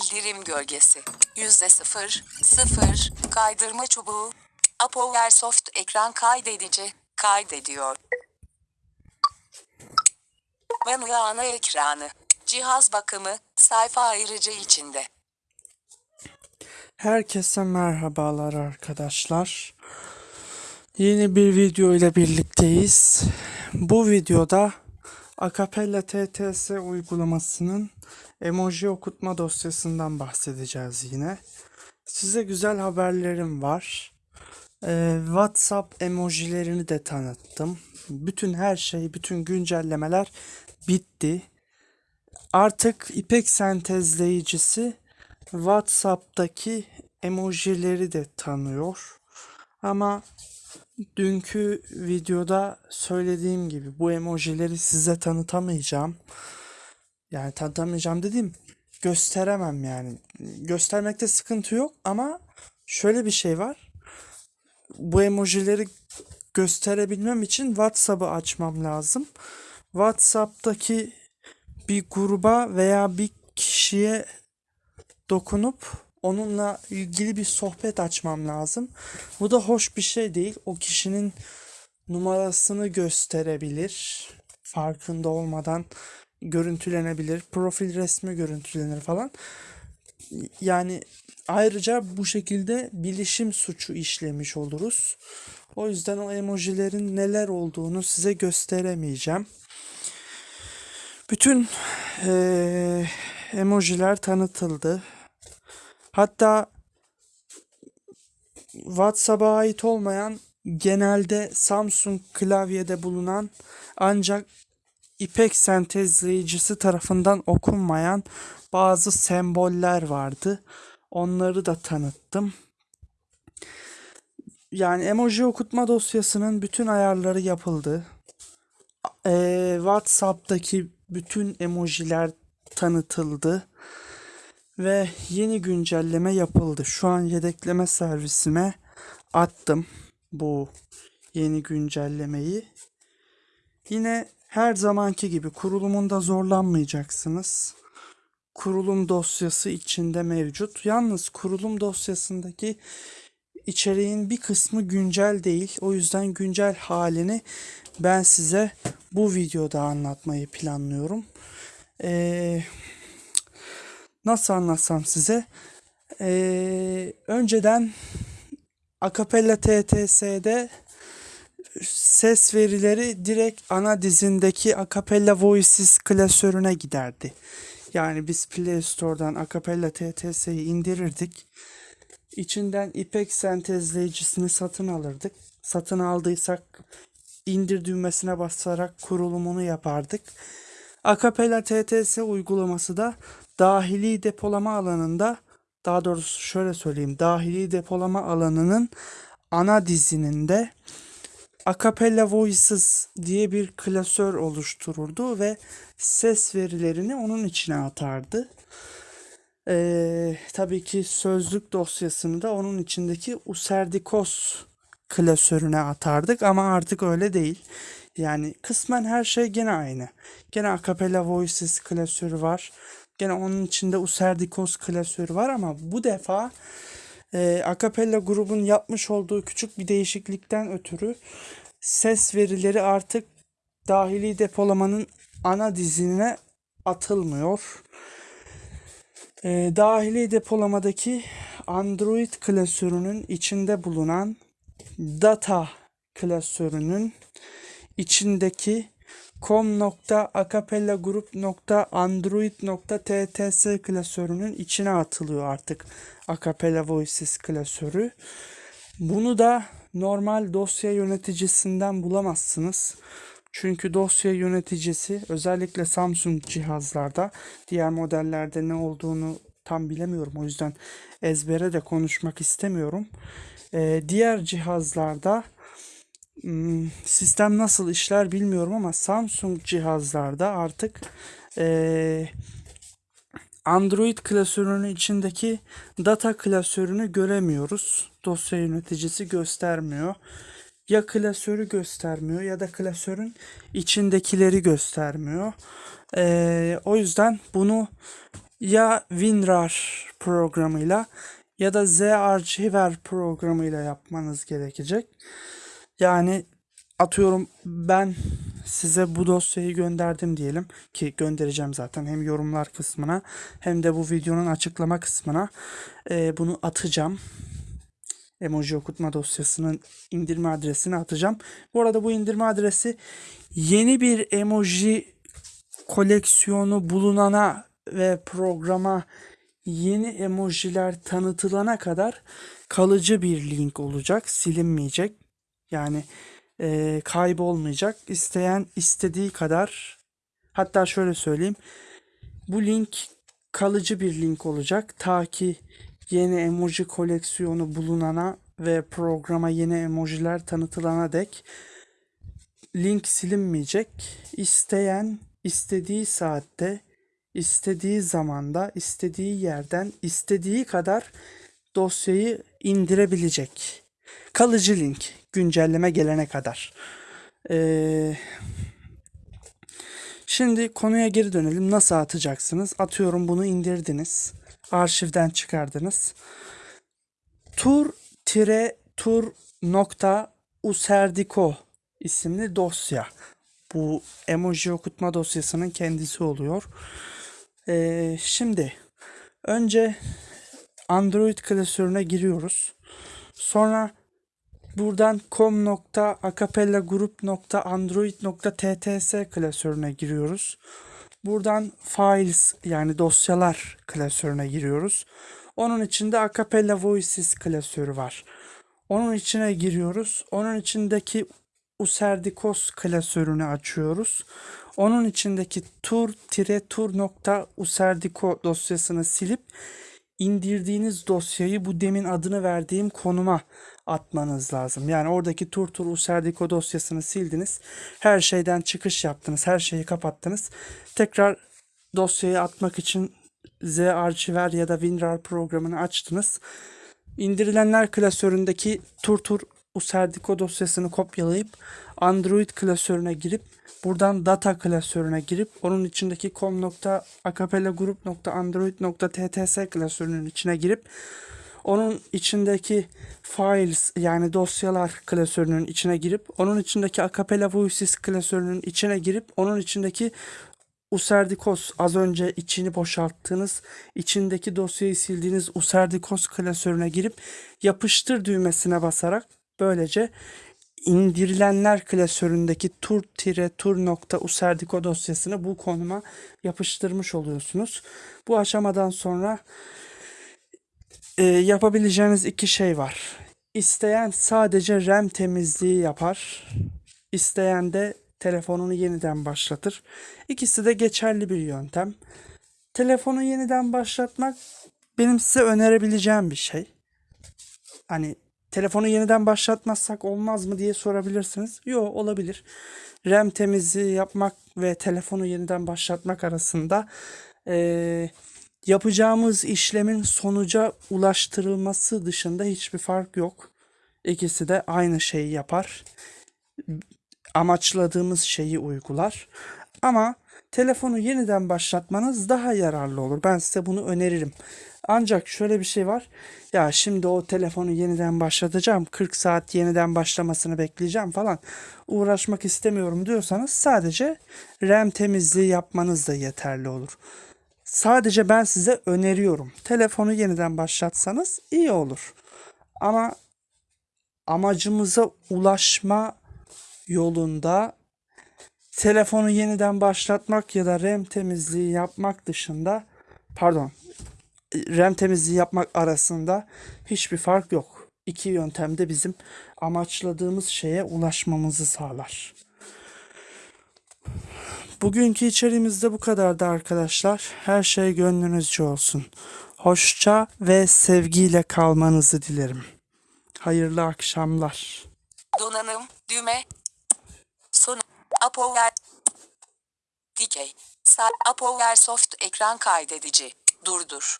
bildirim gölgesi. Yüzde sıfır, sıfır, kaydırma çubuğu. Apo Airsoft ekran kaydedici, kaydediyor. Menü ana ekranı. Cihaz bakımı, sayfa ayrıcı içinde. Herkese merhabalar arkadaşlar. Yeni bir video ile birlikteyiz. Bu videoda Acapella TTS uygulamasının emoji okutma dosyasından bahsedeceğiz yine. Size güzel haberlerim var. Ee, WhatsApp emojilerini de tanıttım. Bütün her şey, bütün güncellemeler bitti. Artık İpek sentezleyicisi WhatsApp'taki emojileri de tanıyor. Ama dünkü videoda söylediğim gibi bu emojileri size tanıtamayacağım. Yani tanıtamayacağım dediğim gösteremem yani. Göstermekte sıkıntı yok ama şöyle bir şey var. Bu emojileri gösterebilmem için WhatsApp'ı açmam lazım. WhatsApp'taki bir gruba veya bir kişiye dokunup onunla ilgili bir sohbet açmam lazım. Bu da hoş bir şey değil. O kişinin numarasını gösterebilir. Farkında olmadan görüntülenebilir. Profil resmi görüntülenir falan. Yani ayrıca bu şekilde bilişim suçu işlemiş oluruz. O yüzden o emojilerin neler olduğunu size gösteremeyeceğim. Bütün eee, emojiler tanıtıldı. Hatta WhatsApp'a ait olmayan genelde Samsung klavyede bulunan ancak İpek sentezleyicisi tarafından okunmayan bazı semboller vardı. Onları da tanıttım. Yani emoji okutma dosyasının bütün ayarları yapıldı. Ee, WhatsApp'taki bütün emojiler tanıtıldı ve yeni güncelleme yapıldı. Şu an yedekleme servisime attım bu yeni güncellemeyi. Yine her zamanki gibi kurulumunda zorlanmayacaksınız. Kurulum dosyası içinde mevcut. Yalnız kurulum dosyasındaki içeriğin bir kısmı güncel değil. O yüzden güncel halini ben size bu videoda anlatmayı planlıyorum. Ee, nasıl anlatsam size? Ee, önceden Acapella TTS'de ses verileri direkt ana dizindeki Acapella Voices klasörüne giderdi. Yani biz Play Store'dan Acapella TTS'yi indirirdik. İçinden İpek sentezleyicisini satın alırdık. Satın aldıysak indir düğmesine basarak kurulumunu yapardık. Acapella TTS uygulaması da dahili depolama alanında daha doğrusu şöyle söyleyeyim dahili depolama alanının ana dizininde Acapella Voices diye bir klasör oluştururdu ve ses verilerini onun içine atardı. Ee, tabii ki sözlük dosyasını da onun içindeki Userdikos klasörüne atardık ama artık öyle değil. Yani kısmen her şey gene aynı. Gene Acapella Voices klasörü var. Gene onun içinde Userdikos klasörü var ama bu defa e, Acapella grubun yapmış olduğu küçük bir değişiklikten ötürü ses verileri artık dahili depolamanın ana dizine atılmıyor. E, dahili depolamadaki Android klasörünün içinde bulunan data klasörünün içindeki com.acapellagroup.android.tts klasörünün içine atılıyor artık Acapella Voices klasörü. Bunu da normal dosya yöneticisinden bulamazsınız. Çünkü dosya yöneticisi özellikle Samsung cihazlarda diğer modellerde ne olduğunu tam bilemiyorum. O yüzden ezbere de konuşmak istemiyorum. Ee, diğer cihazlarda sistem nasıl işler bilmiyorum ama Samsung cihazlarda artık eee, Android klasörünün içindeki data klasörünü göremiyoruz. Dosya yöneticisi göstermiyor. Ya klasörü göstermiyor ya da klasörün içindekileri göstermiyor. Eee, o yüzden bunu ya WinRAR programıyla ya da zarchiver programıyla yapmanız gerekecek. Yani atıyorum ben size bu dosyayı gönderdim diyelim ki göndereceğim zaten hem yorumlar kısmına hem de bu videonun açıklama kısmına Ee, bunu atacağım. Emoji okutma dosyasının indirme adresini atacağım. Bu arada bu indirme adresi yeni bir emoji koleksiyonu bulunana ve programa yeni emojiler tanıtılana kadar kalıcı bir link olacak, silinmeyecek. Yani eee, kaybolmayacak. İsteyen istediği kadar hatta şöyle söyleyeyim. Bu link kalıcı bir link olacak. Ta ki yeni emoji koleksiyonu bulunana ve programa yeni emojiler tanıtılana dek link silinmeyecek. İsteyen istediği saatte, istediği zamanda, istediği yerden, istediği kadar dosyayı indirebilecek. Kalıcı link güncelleme gelene kadar. Ee, şimdi konuya geri dönelim. Nasıl atacaksınız? Atıyorum bunu indirdiniz. Arşivden çıkardınız. Tur tire tur nokta userdiko isimli dosya. Bu emoji okutma dosyasının kendisi oluyor. Ee, şimdi önce Android klasörüne giriyoruz. Sonra buradan com.acapellagroup.android.tts klasörüne giriyoruz. Buradan files yani dosyalar klasörüne giriyoruz. Onun içinde Acapella Voices klasörü var. Onun içine giriyoruz. Onun içindeki Userdikos klasörünü açıyoruz. Onun içindeki tur-tur.userdiko dosyasını silip indirdiğiniz dosyayı bu demin adını verdiğim konuma atmanız lazım. Yani oradaki tur tur userdiko dosyasını sildiniz. Her şeyden çıkış yaptınız. Her şeyi kapattınız. Tekrar dosyayı atmak için zarchiver ya da WinRAR programını açtınız. İndirilenler klasöründeki turtur userdiko dosyasını kopyalayıp Android klasörüne girip buradan data klasörüne girip onun içindeki com.acapellagroup.android.tts klasörünün içine girip onun içindeki files yani dosyalar klasörünün içine girip onun içindeki Acapella Voices klasörünün içine girip onun içindeki Userdikos az önce içini boşalttığınız, içindeki dosyayı sildiğiniz Userdikos klasörüne girip yapıştır düğmesine basarak böylece indirilenler klasöründeki tur-tur.userdiko dosyasını bu konuma yapıştırmış oluyorsunuz. Bu aşamadan sonra e, yapabileceğiniz iki şey var. İsteyen sadece RAM temizliği yapar. İsteyen de telefonunu yeniden başlatır. İkisi de geçerli bir yöntem. Telefonu yeniden başlatmak benim size önerebileceğim bir şey. Hani telefonu yeniden başlatmazsak olmaz mı diye sorabilirsiniz. Yok olabilir. RAM temizliği yapmak ve telefonu yeniden başlatmak arasında eee, yapacağımız işlemin sonuca ulaştırılması dışında hiçbir fark yok. İkisi de aynı şeyi yapar amaçladığımız şeyi uygular. Ama telefonu yeniden başlatmanız daha yararlı olur. Ben size bunu öneririm. Ancak şöyle bir şey var. Ya şimdi o telefonu yeniden başlatacağım. 40 saat yeniden başlamasını bekleyeceğim falan. Uğraşmak istemiyorum diyorsanız sadece RAM temizliği yapmanız da yeterli olur. Sadece ben size öneriyorum. Telefonu yeniden başlatsanız iyi olur. Ama amacımıza ulaşma yolunda telefonu yeniden başlatmak ya da RAM temizliği yapmak dışında pardon RAM temizliği yapmak arasında hiçbir fark yok. İki yöntem de bizim amaçladığımız şeye ulaşmamızı sağlar. Bugünkü içeriğimiz de bu kadardı arkadaşlar. Her şey gönlünüzce olsun. Hoşça ve sevgiyle kalmanızı dilerim. Hayırlı akşamlar. Donanım, düğme. Son. Apower. Dikey. Sağ. Apower Soft ekran kaydedici. Durdur.